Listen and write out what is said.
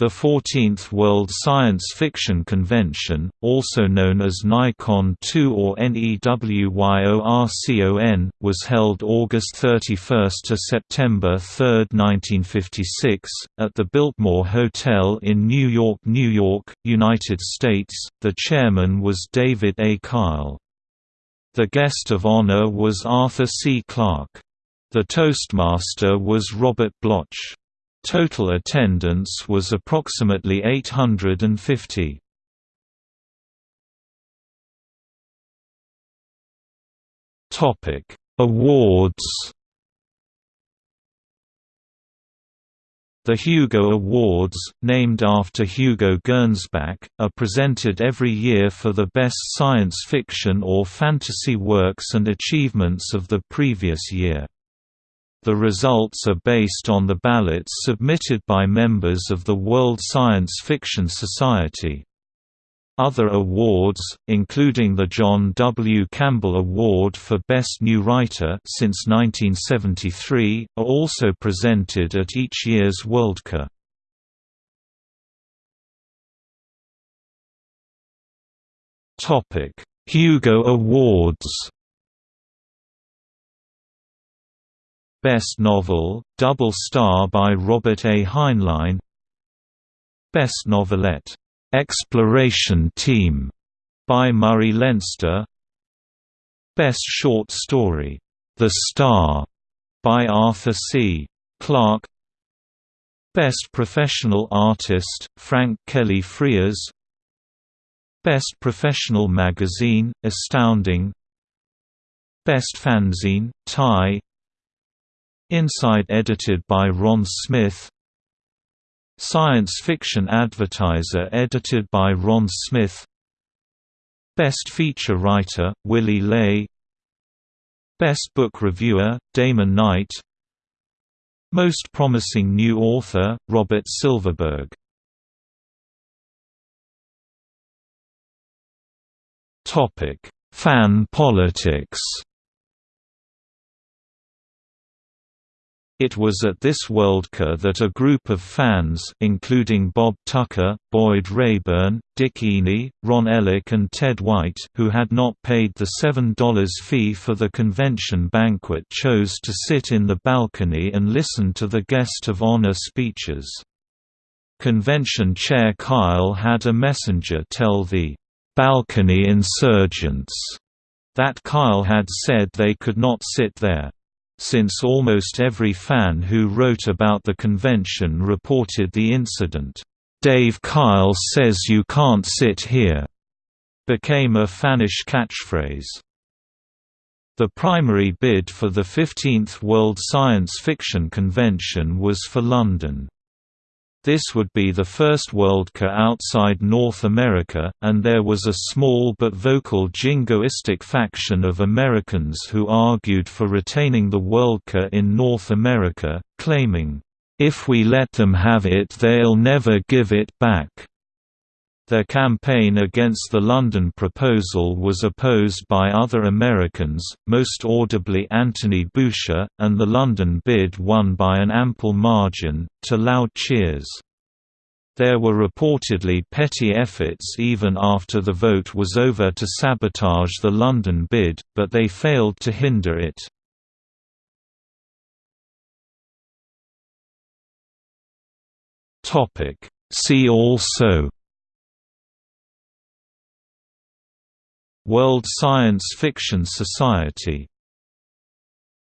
The 14th World Science Fiction Convention, also known as NyCon 2 or NEWYORCON, was held August 31 to September 3, 1956, at the Biltmore Hotel in New York, New York, United States. The chairman was David A. Kyle. The guest of honor was Arthur C. Clarke. The Toastmaster was Robert Bloch. Total attendance was approximately 850. Topic: Awards. The Hugo Awards, named after Hugo Gernsback, are presented every year for the best science fiction or fantasy works and achievements of the previous year. The results are based on the ballots submitted by members of the World Science Fiction Society. Other awards, including the John W. Campbell Award for Best New Writer since 1973, are also presented at each year's Worldcon. Hugo Awards Best Novel, Double Star by Robert A. Heinlein. Best Novelette, "'Exploration Team' by Murray Leinster. Best Short Story, "'The Star' by Arthur C. Clarke. Best Professional Artist, Frank Kelly Freas Best Professional Magazine, Astounding. Best Fanzine, Tie Inside edited by Ron Smith. Science Fiction Advertiser edited by Ron Smith. Best Feature Writer, Willy Ley. Best Book Reviewer, Damon Knight. Most Promising New Author, Robert Silverberg. Fan politics It was at this Worldcon that a group of fans including Bob Tucker, Boyd Raeburn, Dick Eney, Ron Ellik and Ted White who had not paid the $7 fee for the convention banquet chose to sit in the balcony and listen to the guest of honor speeches. Convention chair Kyle had a messenger tell the balcony insurgents that Kyle had said they could not sit there since almost every fan who wrote about the convention reported the incident, "'Dave Kyle says you can't sit here' became a fannish catchphrase. The primary bid for the 15th World Science Fiction Convention was for London. This would be the first Worldcon outside North America, and there was a small but vocal jingoistic faction of Americans who argued for retaining the Worldcon in North America, claiming, "...if we let them have it they'll never give it back." Their campaign against the London proposal was opposed by other Americans, most audibly Anthony Boucher, and the London bid won by an ample margin, to loud cheers. There were reportedly petty efforts even after the vote was over to sabotage the London bid, but they failed to hinder it. See also World Science Fiction Society